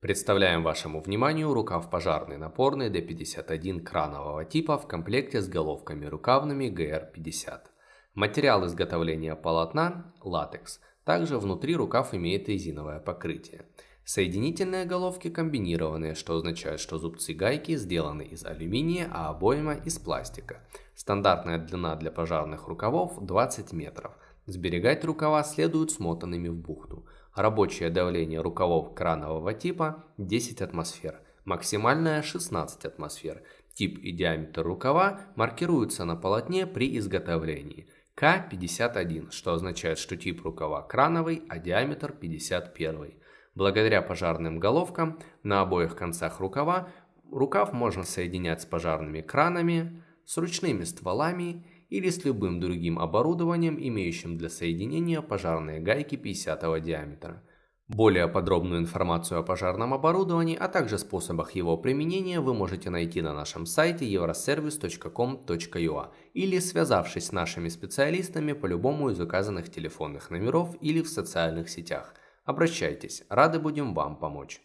Представляем вашему вниманию рукав пожарный напорный D51 кранового типа в комплекте с головками рукавными GR50. Материал изготовления полотна – латекс. Также внутри рукав имеет резиновое покрытие. Соединительные головки комбинированные, что означает, что зубцы гайки сделаны из алюминия, а обойма из пластика. Стандартная длина для пожарных рукавов 20 метров. Сберегать рукава следует смотанными в бухту. Рабочее давление рукавов кранового типа 10 атмосфер, максимальное 16 атмосфер. Тип и диаметр рукава маркируются на полотне при изготовлении. К51, что означает, что тип рукава крановый, а диаметр 51. Благодаря пожарным головкам на обоих концах рукава рукав можно соединять с пожарными кранами, с ручными стволами или с любым другим оборудованием, имеющим для соединения пожарные гайки 50 диаметра. Более подробную информацию о пожарном оборудовании, а также способах его применения вы можете найти на нашем сайте euroservice.com.ua или связавшись с нашими специалистами по любому из указанных телефонных номеров или в социальных сетях. Обращайтесь, рады будем вам помочь.